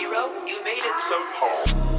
Nero, you made it so hard.